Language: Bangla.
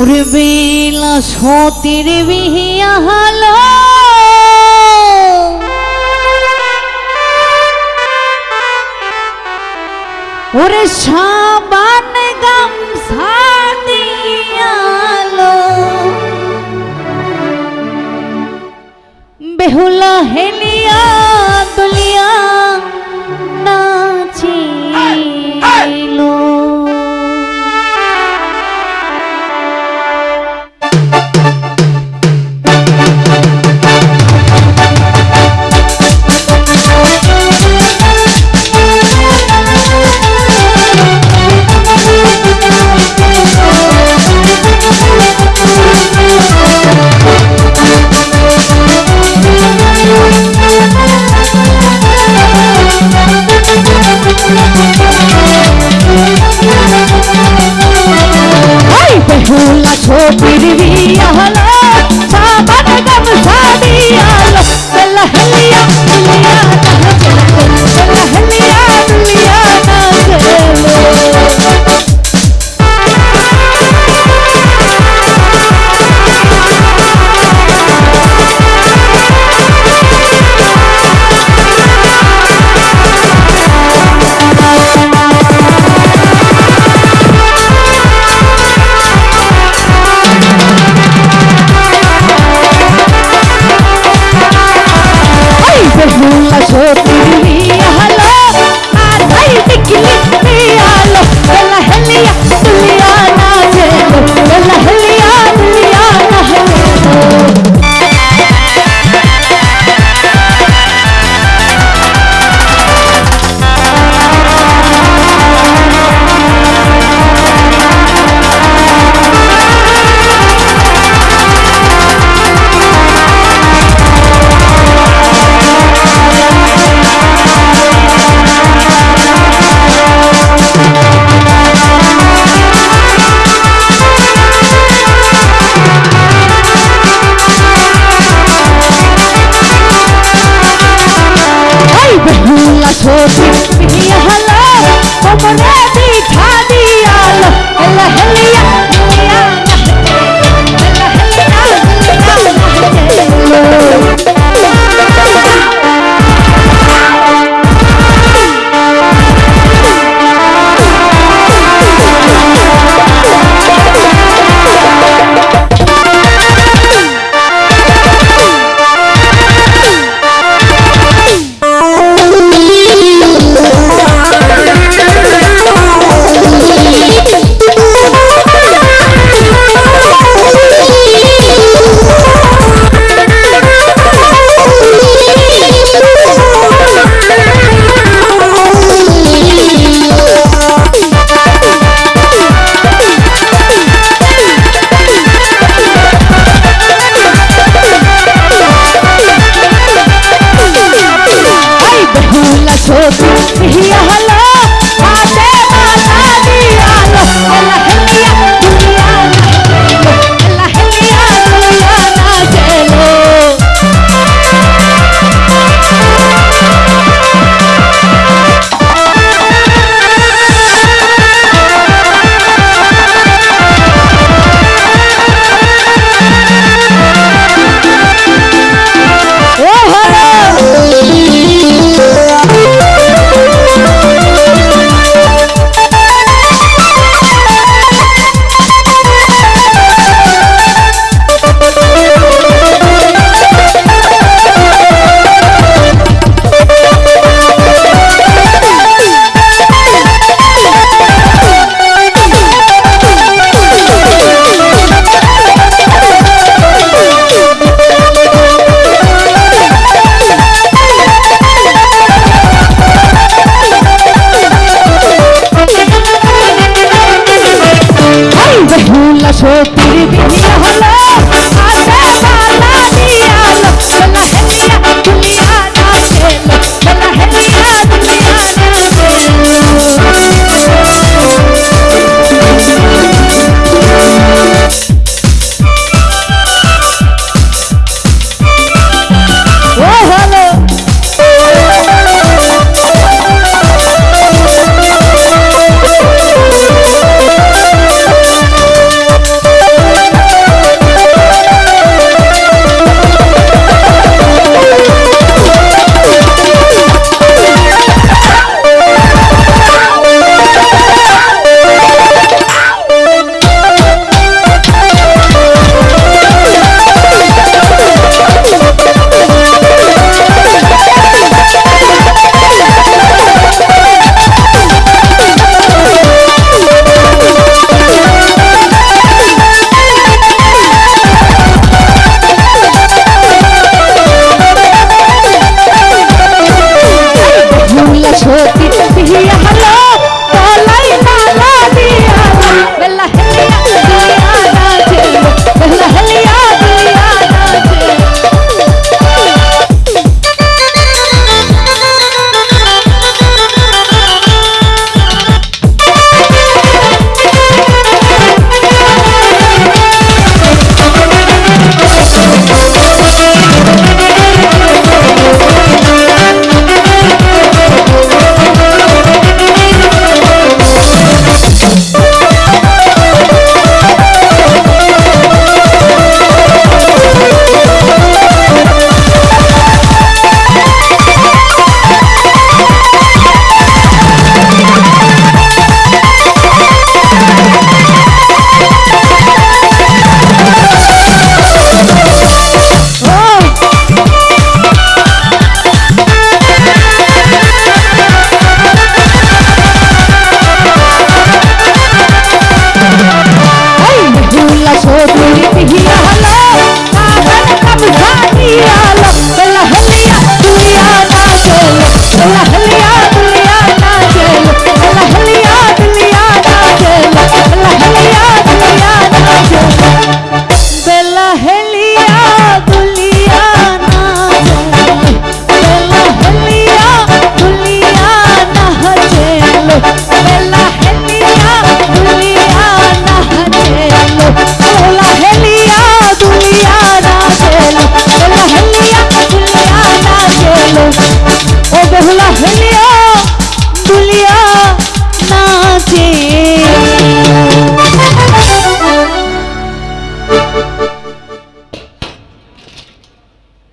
ওরে বেলা সতের বিহিয়া হালো। ওরে সাবান গাম ஓ பிரிவி hoping to hear hello, open up. सोच यही हला Santo.